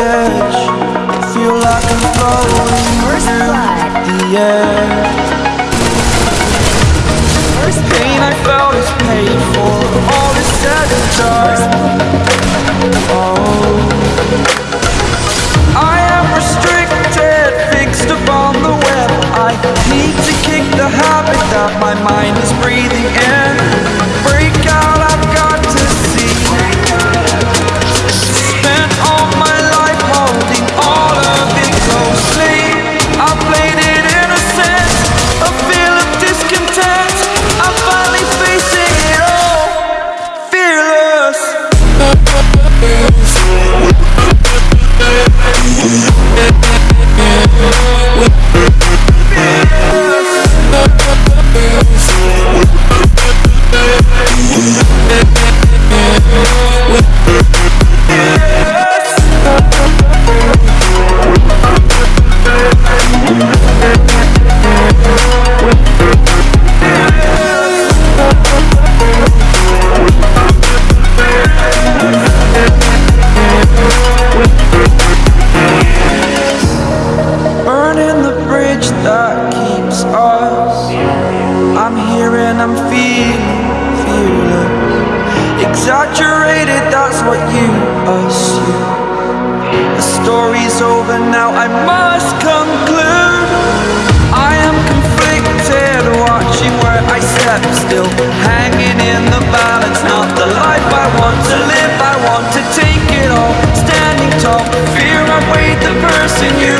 edge. I feel like I'm floating First blood. The edge First Pain I felt is paid for. that keeps us. I'm here and I'm feeling fearless Exaggerated, that's what you assume. The story's over now, I must conclude. I am conflicted, watching where I step still. Hanging in the balance, not the life I want to live. I want to take it all, standing tall. Fear I weighed the person you